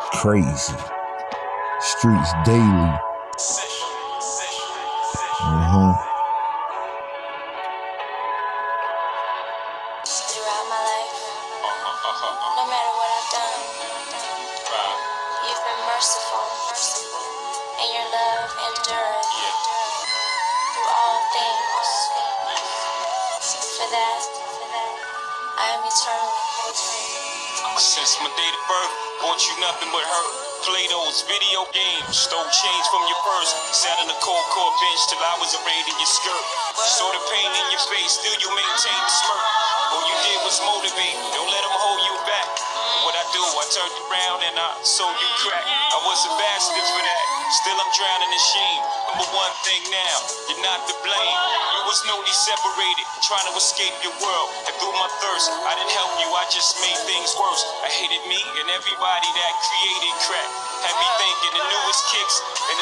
Crazy. Streets daily. Uh-huh. Throughout my life, no matter what I've done, you've been merciful, and your love endured through all things. For that, I am eternally grateful. Since my date of birth, bought you nothing but hurt. Play those video games, stole change from your purse. Sat on the cold court bench till I was arrayed in your skirt. Saw the pain in your face, still you maintain the smirk. All you did was motivate, don't let them hold you back. I turned around and I sold you crack. I was a bastard for that, still I'm drowning in shame. Number one thing now, you're not to blame. You was newly separated, trying to escape your world. And through my thirst, I didn't help you, I just made things worse. I hated me and everybody that created crack. Had me thinking the newest kicks and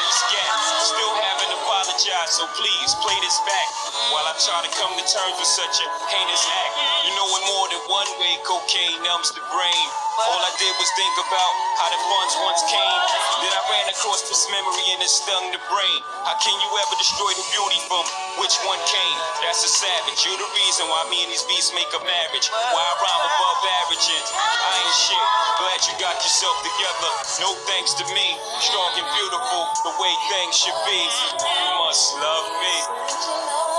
so please play this back. While I try to come to terms with such a heinous act. You know in more than one way cocaine numbs the brain. All I did was think about how the funds once came. Then I ran across this memory and it stung the brain. How can you ever destroy the beauty from which one came? That's a savage. You're the reason why me and these beats make a marriage. Why I rhyme above average and I ain't shit. Glad you got yourself together. No thanks to me. Strong and beautiful, the way things should be. You must love me.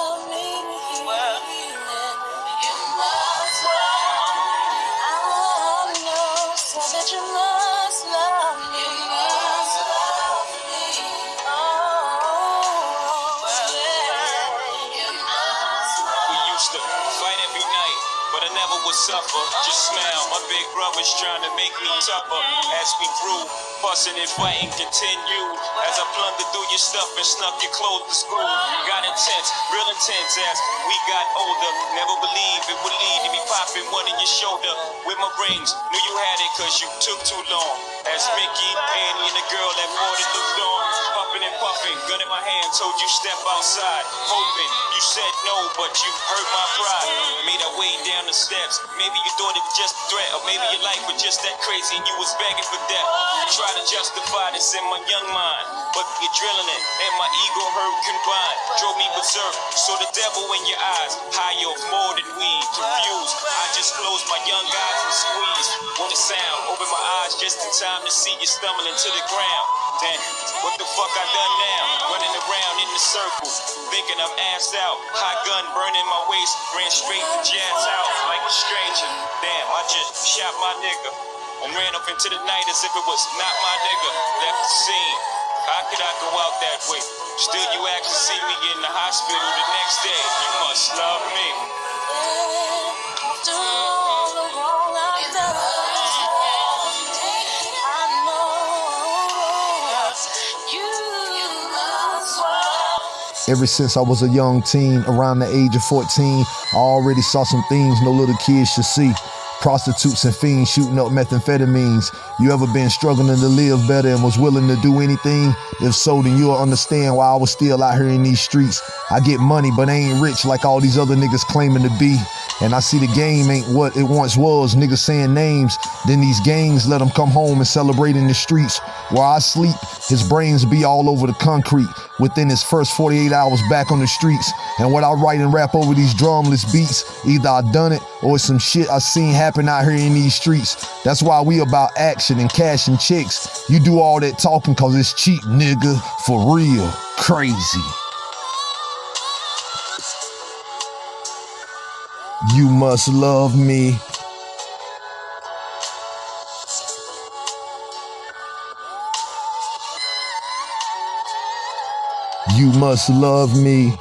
Would suffer. Uh, just smile, my big brother's trying to make me tougher. As we grew, fussing and fighting continued. As I plundered through your stuff and snuck your clothes to school. Got intense, real intense as we got older. Never believed it would lead to me popping one in your shoulder. With my rings, knew you had it cause you took too long. As Mickey, Annie, and the girl that it looked on. Puffing and puffing, gun in my hand, told you step outside. Hoping you said no, but you hurt my pride. Made our way down the steps. Maybe you thought it was just a threat, or maybe your life was just that crazy and you was begging for death. Try to justify this in my young mind, but you're drilling it, and my ego hurt combined drove me berserk. Saw the devil in your eyes, high off more than weed. Confused, I just closed my young eyes and squeezed. What a sound, open my eyes just in time to see you stumbling to the ground. Damn, what the fuck I done now? Running around in the circle, thinking I'm ass out. Hot gun burning my waist, ran straight to Jazz out like a stranger. Damn, I just shot my nigga and ran up into the night as if it was not my nigga. Left the scene. How could I go out that way? Still, you act to see me in the hospital the next day. You must love me. After all the wrong I've done, I know you must love Ever since I was a young teen, around the age of 14, I already saw some things no little kids should see. Prostitutes and fiends shooting up methamphetamines. You ever been struggling to live better and was willing to do anything? If so, then you'll understand why I was still out here in these streets. I get money, but I ain't rich like all these other niggas claiming to be. And I see the game ain't what it once was. Niggas saying names. Then these gangs let them come home and celebrate in the streets. While I sleep, his brains be all over the concrete within his first 48 hours back on the streets. And what I write and rap over these drumless beats, either I done it or it's some shit I seen happen out here in these streets. That's why we about action and cash and chicks. You do all that talking cause it's cheap, nigga. For real. Crazy. You must love me. You must love me.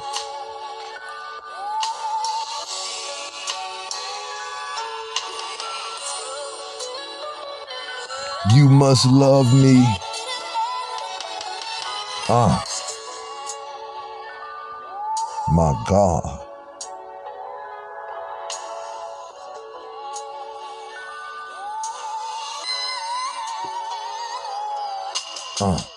You must love me. Ah. My God. Uh.